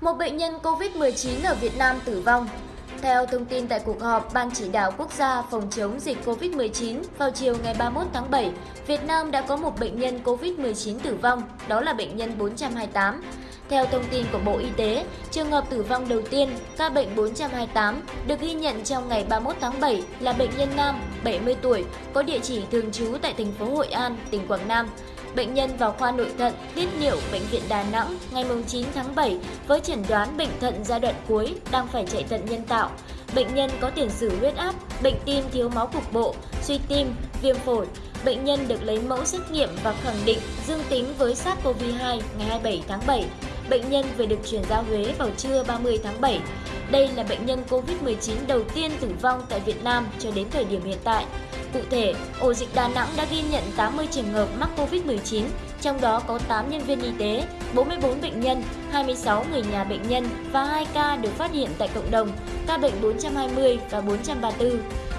Một bệnh nhân COVID-19 ở Việt Nam tử vong. Theo thông tin tại cuộc họp Ban chỉ đạo quốc gia phòng chống dịch COVID-19 vào chiều ngày 31 tháng 7, Việt Nam đã có một bệnh nhân COVID-19 tử vong, đó là bệnh nhân 428. Theo thông tin của Bộ Y tế, trường hợp tử vong đầu tiên, ca bệnh 428, được ghi nhận trong ngày 31 tháng 7 là bệnh nhân nam, 70 tuổi, có địa chỉ thường trú tại thành phố Hội An, tỉnh Quảng Nam. Bệnh nhân vào khoa nội thận, tiết niệu Bệnh viện Đà Nẵng ngày 9 tháng 7 với chẩn đoán bệnh thận giai đoạn cuối đang phải chạy thận nhân tạo. Bệnh nhân có tiền sử huyết áp, bệnh tim thiếu máu cục bộ, suy tim, viêm phổi. Bệnh nhân được lấy mẫu xét nghiệm và khẳng định dương tính với SARS-CoV-2 ngày 27 tháng 7 bệnh nhân vừa được chuyển ra Huế vào trưa 30 tháng 7. Đây là bệnh nhân COVID-19 đầu tiên tử vong tại Việt Nam cho đến thời điểm hiện tại. Cụ thể, ổ dịch Đà Nẵng đã ghi nhận 80 trường hợp mắc COVID-19, trong đó có 8 nhân viên y tế, 44 bệnh nhân, 26 người nhà bệnh nhân và 2 ca được phát hiện tại cộng đồng, ca bệnh 420 và 434.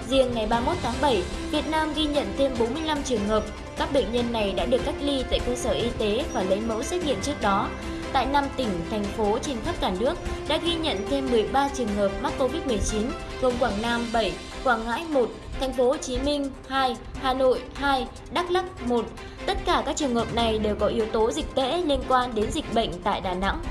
Riêng ngày 31 tháng 7, Việt Nam ghi nhận thêm 45 trường hợp. Các bệnh nhân này đã được cách ly tại cơ sở y tế và lấy mẫu xét nghiệm trước đó tại 5 tỉnh, thành phố trên khắp cả nước đã ghi nhận thêm 13 trường hợp mắc Covid-19, gồm Quảng Nam 7, Quảng Ngãi 1, Thành phố Hồ Chí Minh 2, Hà Nội 2, Đắk Lắk 1. Tất cả các trường hợp này đều có yếu tố dịch tễ liên quan đến dịch bệnh tại Đà Nẵng.